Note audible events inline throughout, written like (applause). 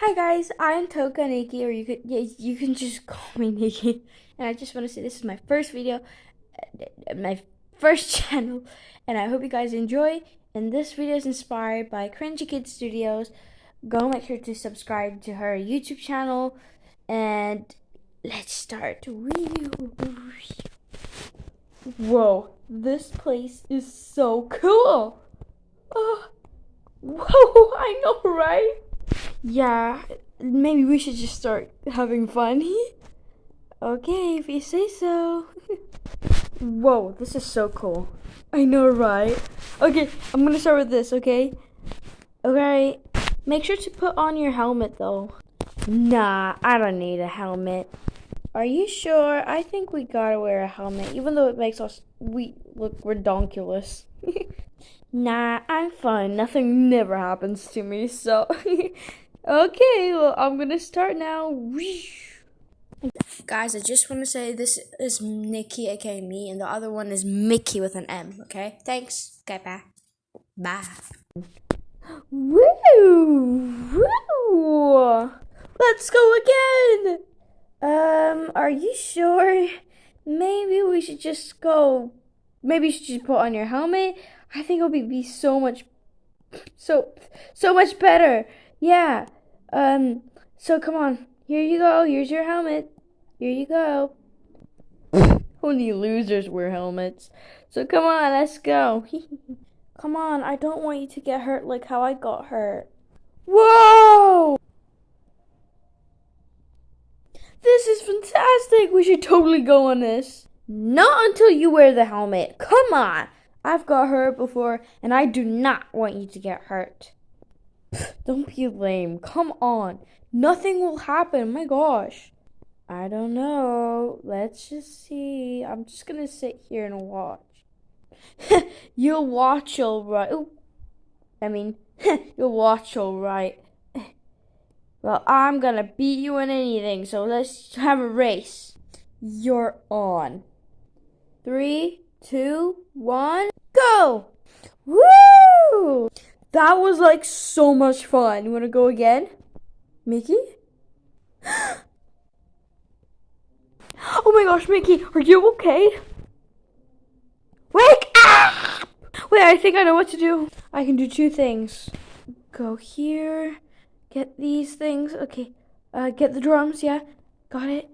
Hi guys, I'm Toka Nikki, or you could yeah, you can just call me Nikki. And I just want to say this is my first video, uh, my first (laughs) channel, and I hope you guys enjoy. And this video is inspired by Cringy Kid Studios. Go make sure to subscribe to her YouTube channel, and let's start. Whoa, this place is so cool. Oh, whoa, (laughs) I know, right? Yeah, maybe we should just start having fun. (laughs) okay, if you say so. (laughs) Whoa, this is so cool. I know, right? Okay, I'm gonna start with this, okay? Okay, make sure to put on your helmet though. Nah, I don't need a helmet. Are you sure? I think we gotta wear a helmet, even though it makes us we look redonkulous. (laughs) nah, I'm fine. Nothing never happens to me, so okay. Well, I'm gonna start now. Guys, I just want to say this is Nikki, aka me, and the other one is Mickey with an M. Okay, thanks. Okay, bye. Bye. Woo! Woo! Let's go again. Um, are you sure? Maybe we should just go. Maybe you should just put on your helmet. I think it'll be, be so much, so, so much better. Yeah. Um. So come on. Here you go. Here's your helmet. Here you go. (laughs) Only losers wear helmets. So come on, let's go. (laughs) come on, I don't want you to get hurt like how I got hurt. Whoa! This is fantastic. We should totally go on this. Not until you wear the helmet. Come on. I've got hurt before, and I do not want you to get hurt. (laughs) Don't be lame. Come on. Nothing will happen. My gosh. I don't know. Let's just see. I'm just going to sit here and watch. (laughs) you'll watch all right. Ooh. I mean, (laughs) you'll watch all right. Well, I'm gonna beat you in anything, so let's have a race. You're on. Three, two, one, go! Woo! That was like so much fun. You wanna go again? Mickey? (gasps) oh my gosh, Mickey, are you okay? Wake up! Wait, I think I know what to do. I can do two things. Go here Get these things. Okay. Uh, get the drums. Yeah. Got it.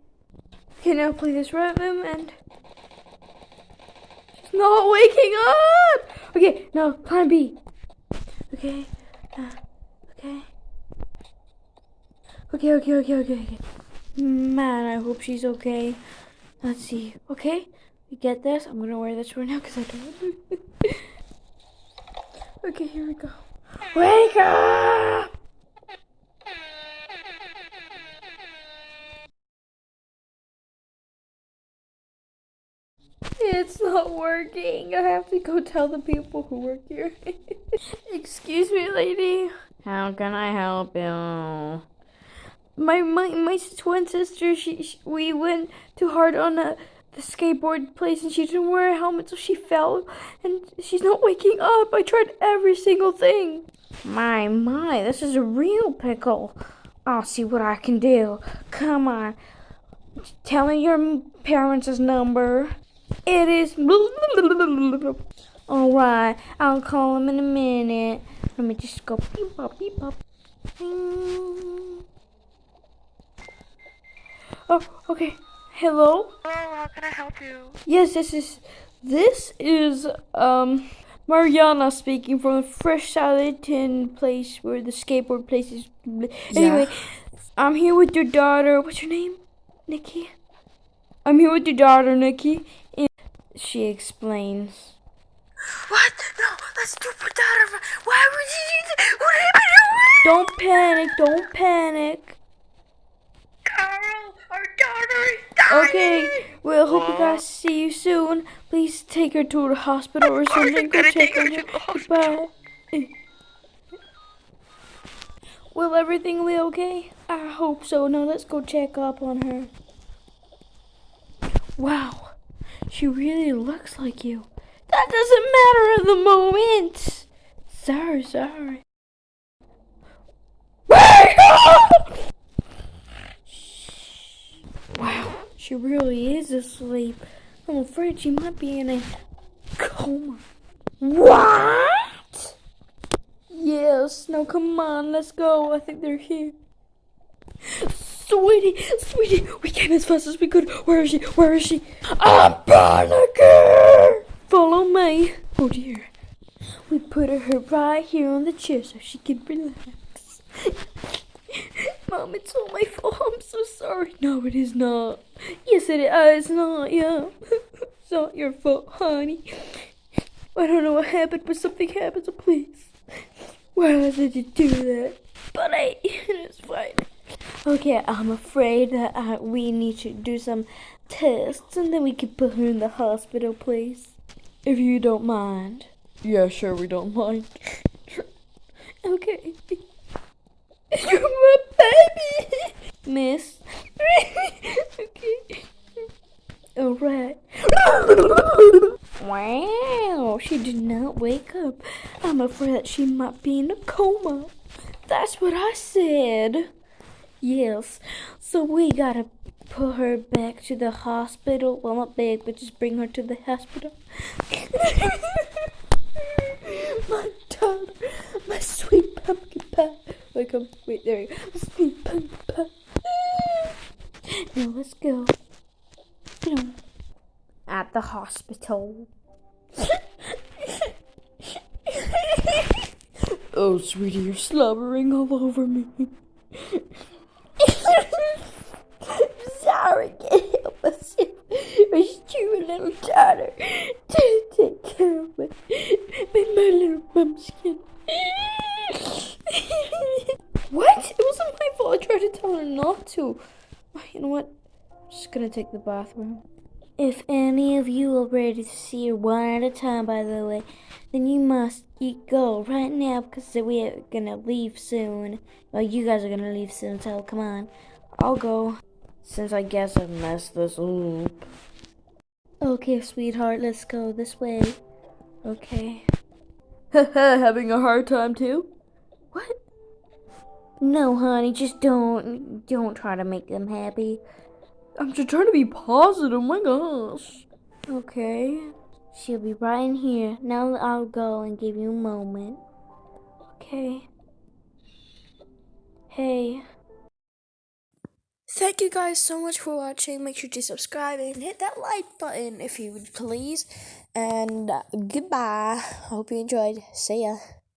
Okay, now play this rhythm and... She's not waking up! Okay, now plan B. Okay. Uh, okay. Okay, okay, okay, okay, okay. Man, I hope she's okay. Let's see. Okay, we get this. I'm gonna wear this right now because I don't. (laughs) okay, here we go. Wake up! Working. I have to go tell the people who work here. (laughs) Excuse me, lady. How can I help you? My my, my twin sister, she, she we went too hard on the, the skateboard place and she didn't wear a helmet so she fell and she's not waking up. I tried every single thing. My, my, this is a real pickle. I'll see what I can do. Come on. Tell me your parents' number. It is. Alright, I'll call him in a minute. Let me just go beep pop, beep pop. Oh, okay. Hello? Hello, how can I help you? Yes, this is. This is, um. Mariana speaking from the Fresh Salad Tin place where the skateboard place is. Anyway, yeah. I'm here with your daughter. What's your name? Nikki? I'm here with your daughter, Nikki, she explains. What? No, let's do put that. Why would you do that? What are you doing? Don't panic. Don't panic. Carl, our daughter is dying. Okay, well, hope you guys see you soon. Please take her to the hospital or something. Go check on her. Goodbye. Will everything be okay? I hope so. Now let's go check up on her. Wow, she really looks like you. That doesn't matter at the moment. Sorry, sorry. wow, she really is asleep. I'm afraid she might be in a coma. What? Yes, now come on, let's go. I think they're here. Sweetie, sweetie, we came as fast as we could. Where is she? Where is she? I'm panicking. Follow me. Oh dear. We put her right here on the chair so she can relax. (laughs) Mom, it's all my fault. I'm so sorry. No, it is not. Yes, it is. It's not. Yeah. (laughs) it's not your fault, honey. I don't know what happened, but something happened, so please. Why did you do that? But I, it's fine. Okay, I'm afraid that uh, we need to do some tests and then we can put her in the hospital, please. If you don't mind. Yeah, sure, we don't mind. (laughs) okay. (laughs) You're my baby! Miss. (laughs) okay. Alright. wow, she did not wake up. I'm afraid that she might be in a coma. That's what I said. Yes, so we gotta put her back to the hospital. Well, not back, but just bring her to the hospital. (laughs) my daughter, my sweet pumpkin pie. Wait, come, wait, there you go. Sweet pumpkin pie. Now let's go. At the hospital. (laughs) oh, sweetie, you're slobbering all over me. Sorry, can't help myself. My stupid little daughter to take care of me. My, my little bumpkin. what? It wasn't my fault. I tried to tell her not to. You know what? I'm just gonna take the bathroom. If any of you are ready to see her one at a time, by the way, then you must go right now because we're gonna leave soon. Well, you guys are gonna leave soon, so come on. I'll go. Since I guess I messed this up. Okay, sweetheart, let's go this way. Okay. (laughs) Having a hard time too? What? No, honey, just don't don't try to make them happy. I'm just trying to be positive. My gosh. Okay. She'll be right in here. Now I'll go and give you a moment. Okay. Hey. Thank you guys so much for watching. Make sure to subscribe and hit that like button if you would please. And uh, goodbye. Hope you enjoyed. See ya.